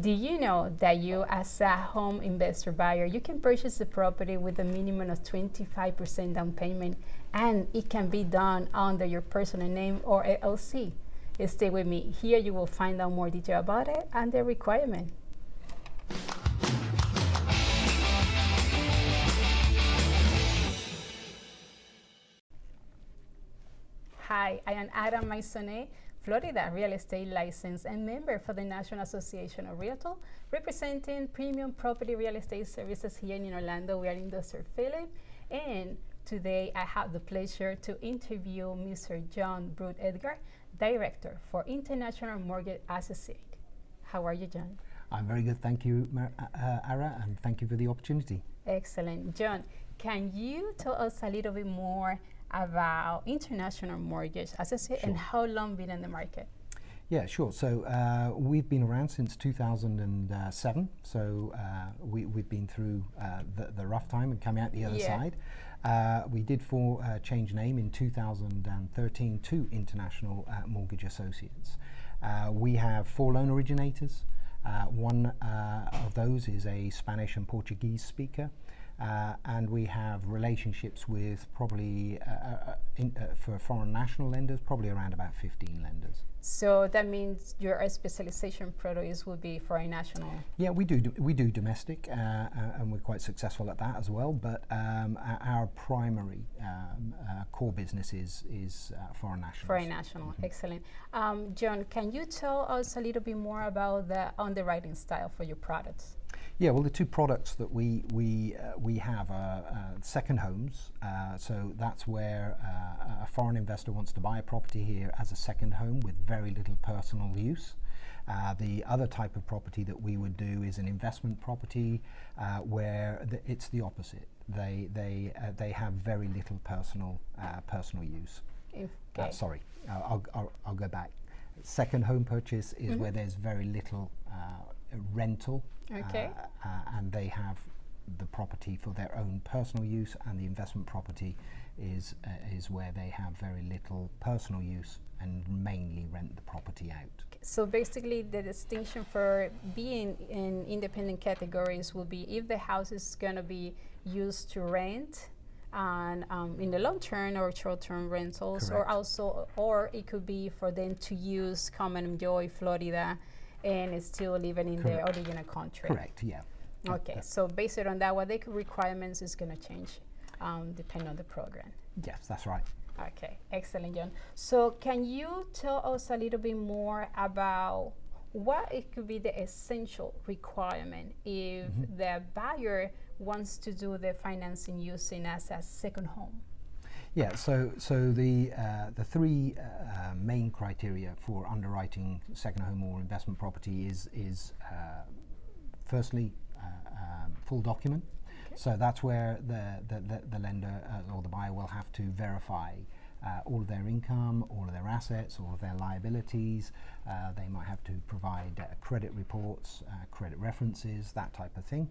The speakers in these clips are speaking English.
Do you know that you, as a home investor buyer, you can purchase the property with a minimum of 25% down payment and it can be done under your personal name or LLC? Stay with me. Here you will find out more detail about it and the requirement. Hi, I am Ada Maisone Florida real estate license and member for the National Association of Realtors, representing premium property real estate services here in Orlando. We are in Dr. Phillips, and today I have the pleasure to interview Mr. John Brute Edgar, Director for International Mortgage Associate. How are you, John? I'm very good, thank you, Mar uh, Ara, and thank you for the opportunity. Excellent. John, can you tell us a little bit more about International Mortgage Associate sure. and how long been in the market? Yeah, sure. So uh, we've been around since 2007. So uh, we, have been through uh, the, the, rough time and coming out the other yeah. side. Uh, we did for uh, change name in 2013 to International uh, Mortgage Associates. we have four loan originators. one of those is a Spanish and Portuguese speaker. Uh, and we have relationships with probably, uh, uh, in, uh, for foreign national lenders, probably around about 15 lenders. So that means your specialization products would be foreign national? Yeah, we do, do we do domestic, uh, uh, and we're quite successful at that as well, but um, our primary um, core business is, is foreign national. Foreign national, mm -hmm. excellent. Um, John, can you tell us a little bit more about the underwriting style for your products? Yeah, well, the two products that we we uh, we have are uh, second homes. Uh, so that's where uh, a foreign investor wants to buy a property here as a second home with very little personal use. Uh, the other type of property that we would do is an investment property uh, where the, it's the opposite. They they they have very little personal personal use. Okay. sorry, I'll, I'll, I'll go back. Second home purchase is mm -hmm. where there's very little rental Okay. Uh, uh, and they have the property for their own personal use, and the investment property is uh, is where they have very little personal use and mainly rent the property out. So basically, the distinction for being in independent categories will be if the house is going to be used to rent and um, in the long term or short term rentals, Correct. or also, or it could be for them to use, come and enjoy Florida and is still living in Correct. the original country. Correct, yeah. Okay, so based on that, what the requirements is going to change um, depending on the program. Yes, that's right. Okay, excellent, John. So can you tell us a little bit more about what it could be the essential requirement if mm -hmm. the buyer wants to do the financing using as a second home? Yeah, so so the uh, the three uh, main criteria for underwriting second home or investment property is is uh, firstly uh, um, full document. Okay. So that's where the the, the, the lender uh, or the buyer will have to verify. Uh, all of their income, all of their assets, all of their liabilities. they might have to provide credit reports, credit references, that type of thing.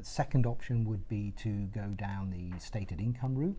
second option would be to go down the stated income route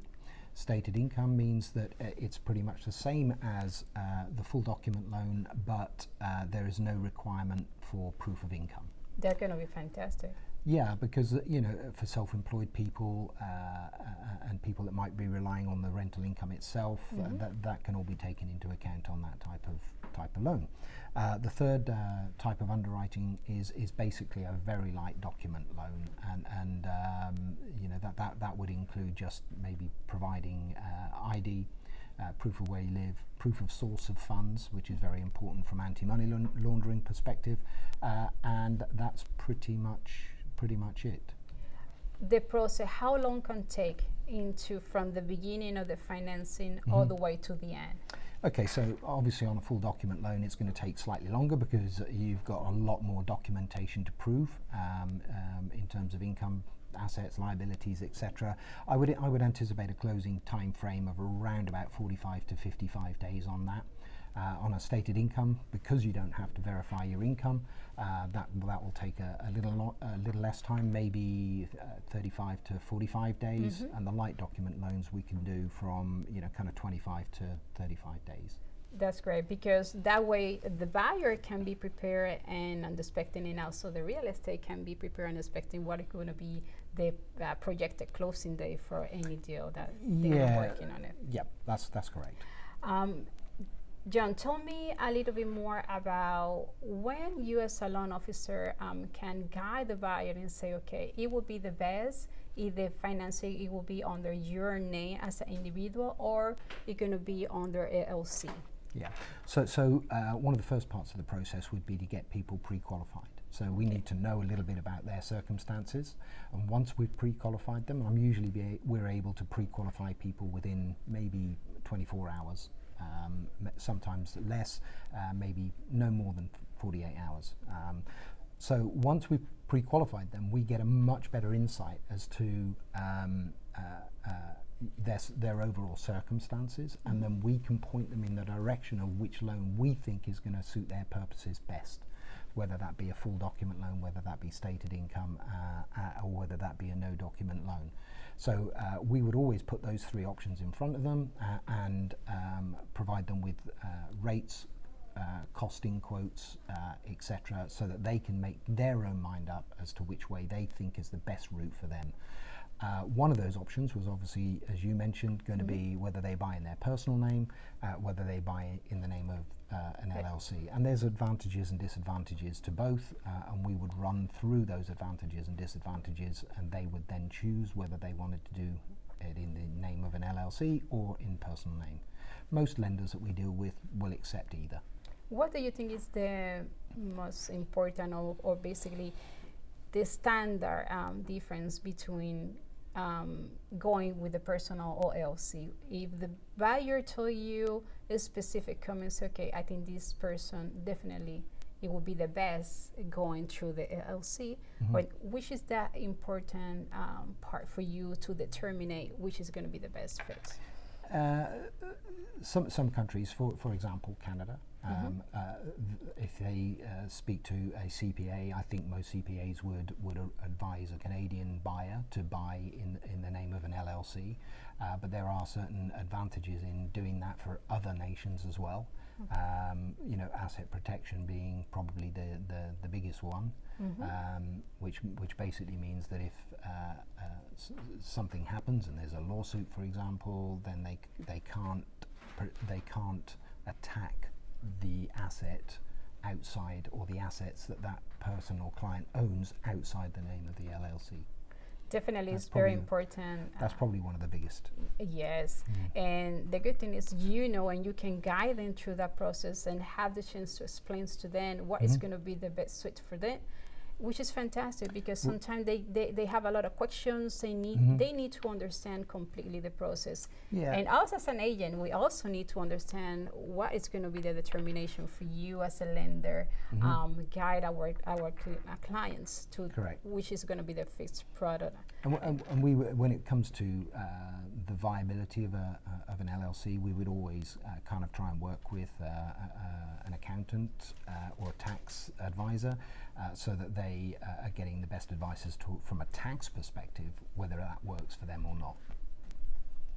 stated income means that uh, it's pretty much the same as uh, the full document loan, but uh, there is no requirement for proof of income. That's going to be fantastic. Yeah, because uh, you know, for self-employed people uh, uh, and people that might be relying on the rental income itself, mm -hmm. that that can all be taken into account on that type of type of loan. Uh, the third uh, type of underwriting is is basically a very light document loan, and and um, you know that that that would include just maybe providing uh, ID. Uh, proof of where you live, proof of source of funds, which is very important from anti-money laundering perspective, uh, and that's pretty much pretty much it. The process, how long can take into from the beginning of the financing mm -hmm. all the way to the end? Okay, so obviously on a full document loan, it's going to take slightly longer because you've got a lot more documentation to prove um, um, in terms of income, assets, liabilities, etc. I would I would anticipate a closing time frame of around about 45 to 55 days on that uh, on a stated income because you don't have to verify your income. Uh, that that will take a, a little a little less time, maybe uh, 35 to 45 days, mm -hmm. and the light document loans we can do from you know kind of 25 to 35 days. That's great because that way the buyer can be prepared and expecting, and also the real estate can be prepared and expecting what is going to be the uh, projected closing date for any deal that they're working on it. Yep, that's that's correct. Um, John, tell me a little bit more about when you as a loan officer um, can guide the buyer and say, okay, it will be the best if the financing it will be under your name as an individual or it's going to be under LLC. Yeah. So, so uh, one of the first parts of the process would be to get people pre-qualified. So we need to know a little bit about their circumstances, and once we've pre-qualified them, I'm usually we're able to pre-qualify people within maybe 24 hours, um, sometimes less, uh, maybe no more than 48 hours. Um, so once we've pre-qualified them, we get a much better insight as to um, uh, uh, their, their overall circumstances, and then we can point them in the direction of which loan we think is going to suit their purposes best, whether that be a full document loan, whether that be stated income, uh, uh, or whether that be a no document loan. So uh, we would always put those three options in front of them uh, and um, provide them with uh, rates, uh, costing quotes, etc., so that they can make their own mind up as to which way they think is the best route for them. Uh, one of those options was obviously, as you mentioned, going to be whether they buy in their personal name, uh, whether they buy in the name of uh, an. LLC. And there's advantages and disadvantages to both, uh, and we would run through those advantages and disadvantages, and they would then choose whether they wanted to do it in the name of an LLC or in personal name. Most lenders that we deal with will accept either. What do you think is the most important or, or basically the standard um, difference between um, going with the personal or LLC? If the buyer told you a specific comments, okay, I think this person definitely it will be the best going through the LLC. But which is that important um, part for you to determine which is going to be the best fit? Uh, some some countries, for for example, Canada, um, uh, th- if they uh, speak to a CPA, I think most CPAs would would advise a Canadian buyer to buy in in the name of an LLC. Uh, but there are certain advantages in doing that for other nations as well. Um, you know, asset protection being probably the, the, the biggest one, um, which which basically means that if uh, uh, s- something happens and there's a lawsuit, for example, then they c- they can't pr- they can't attack the asset outside or the assets that that person or client owns outside the name of the LLC. Definitely, That's it's very important. That's uh, probably one of the biggest. Yes, Mm. and the good thing is you know and you can guide them through that process and have the chance to explain to them what is Mhm. going to be the best suit for them, which is fantastic because sometimes they, they, they have a lot of questions. They need Mhm. they need to understand completely the process. Yeah. And us as an agent, we also need to understand what is going to be the determination for you as a lender, Mhm. um, guide our our uh, clients to Correct. which is going to be the fixed product. And, w- and, and we, w- when it comes to uh, the viability of, a, uh, of an LLC, we would always uh, kind of try and work with uh, uh, an accountant uh, or a tax advisor uh, so that they uh, are getting the best advice as to, from a tax perspective, whether that works for them or not.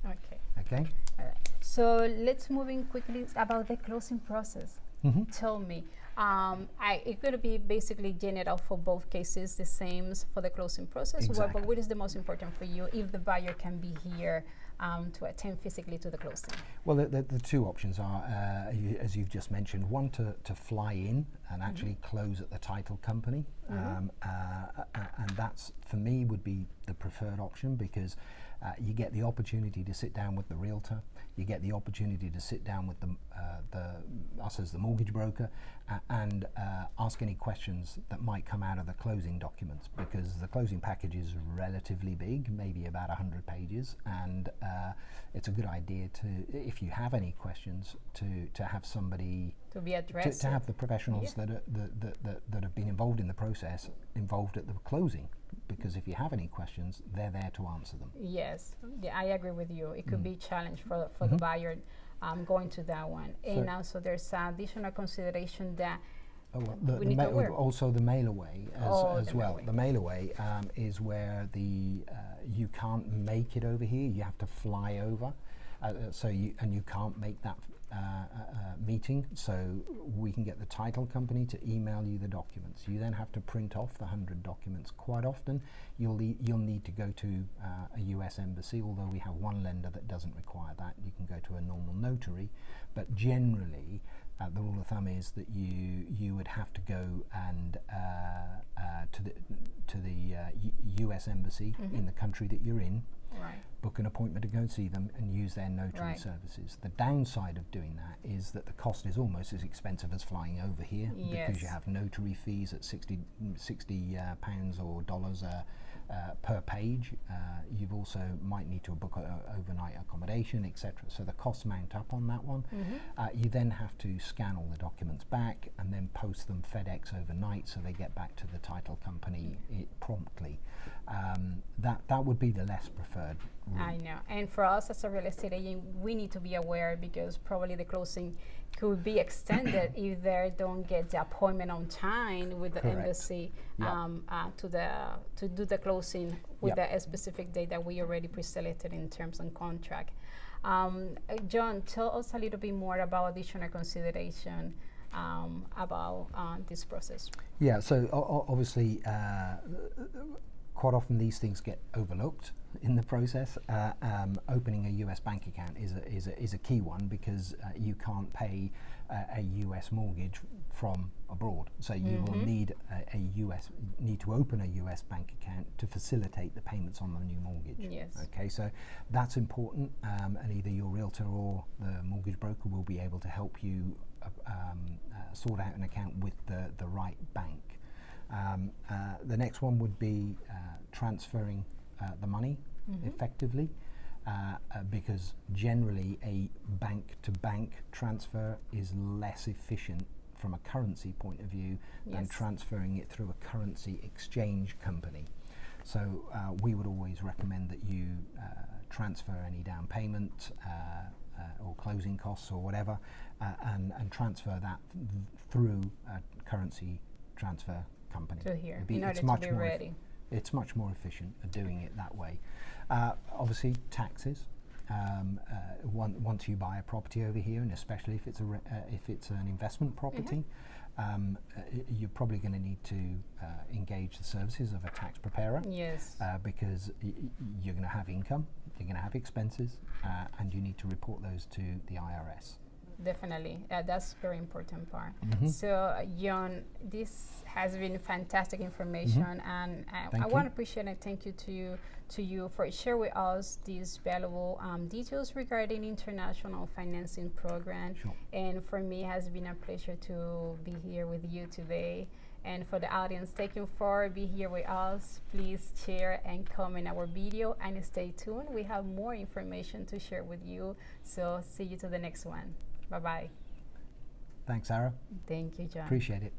Okay. Okay? All right. So let's move in quickly about the closing process. Mm-hmm. Tell me, um, I, it's going to be basically general for both cases, the same for the closing process. Exactly. but what is the most important for you if the buyer can be here um, to attend physically to the closing? Well, the, the, the two options are, uh, you, as you've just mentioned, one to, to fly in and actually close at the title company, um, uh, uh, and that's for me would be the preferred option because uh, you get the opportunity to sit down with the realtor, you get the opportunity to sit down with the, uh, the us as the mortgage broker, and uh, ask any questions that might come out of the closing documents because the closing package is relatively big, maybe about 100 pages, and uh, it's a good idea to, if you have any questions, to, to have somebody, To be to, addressed. to have the professionals Yeah. that, are, that, that, that, that have been involved in the process involved at the closing. Because if you have any questions, they're there to answer them. Yes, yeah, I agree with you. It could Mm. be a challenge for, for the Mhm. buyer um, going to that one. and also, there's additional consideration that Oh, well, the, We the need to ma- aware. also the mail away as, Oh, as the well. mail The mail away um, is where the uh, you can't make it over here. You have to fly over, uh, uh, so you and you can't make that uh, uh, uh, meeting, so we can get the title company to email you the documents. You then have to print off the 100 documents. Quite often, you'll, le- you'll need to go to uh, a US embassy, although we have one lender that doesn't require that. You can go to a normal notary, but generally, uh, the rule of thumb is that you you would have to go and uh, uh, to the to the uh, U- U.S. embassy in the country that you're in, Right. book an appointment to go and see them, and use their notary Right. services. The downside of doing that is that the cost is almost as expensive as flying over here because you have notary fees at 60, 60 uh, pounds or dollars uh, uh, per page. Uh, you've also might need to book a, overnight accommodation, etc. So the costs mount up on that one. Uh, you then have to scan all the documents back and then post them FedEx overnight, so they get back to the title company i promptly. Um, that that would be the less preferred route. I know. And for us as a real estate agent, we need to be aware because probably the closing could be extended if they don't get the appointment on time with the Correct. embassy Yep. um, uh, to the to do the closing with Yep. the specific date that we already pre-selected in terms and contract. Um, uh, John, tell us a little bit more about additional consideration um, about uh, this process. Yeah, so obviously, uh, quite often these things get overlooked in the process. Uh, um, opening a US bank account is a, is a, is a key one because uh, you can't pay uh, a US mortgage from abroad. So you will need a, a US need to open a US bank account to facilitate the payments on the new mortgage. Yes. Okay, so that's important, um, and either your realtor or the mortgage broker will be able to help you uh, um, uh, sort out an account with the, the right bank. Um, uh, the next one would be uh, transferring uh, the money effectively. Uh, uh, because generally a bank to bank transfer is less efficient from a currency point of view than transferring it through a currency exchange company. So uh, we would always recommend that you uh, transfer any down payment uh, uh, or closing costs or whatever, uh, and, and transfer that th- through a currency transfer company. To here, be- in it's order to much be more ready. it's much more efficient at doing it that way. Uh, obviously, taxes. Um, uh, one, once you buy a property over here, and especially if it's a re- uh, if it's an investment property, um, uh, you're probably going to need to uh, engage the services of a tax preparer Yes. uh, because you're going to have income, you're going to have expenses, uh, and you need to report those to the IRS. Definitely, uh, that's very important part. Mhm. So, uh, John, this has been fantastic information, and uh, I Mm-hmm. Want to appreciate and thank you to you to you for sharing with us these valuable um, details regarding international financing program. Sure. And for me, it has been a pleasure to be here with you today. And for the audience, thank you for being here with us. Please share and comment our video and stay tuned. We have more information to share with you. So see you to the next one. Bye bye. Thanks, Sarah. Thank you, John. Appreciate it.